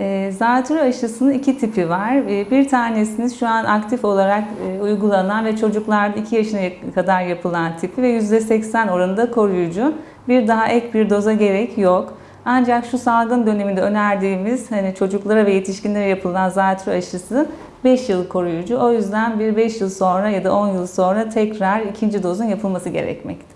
Ee, zatürre aşısının iki tipi var. Ee, bir tanesini şu an aktif olarak e, uygulanan ve çocuklarda 2 yaşına kadar yapılan tipi ve %80 oranında koruyucu. Bir daha ek bir doza gerek yok. Ancak şu salgın döneminde önerdiğimiz hani çocuklara ve yetişkinlere yapılan zatürre aşısı 5 yıl koruyucu. O yüzden bir 5 yıl sonra ya da 10 yıl sonra tekrar ikinci dozun yapılması gerekmekte.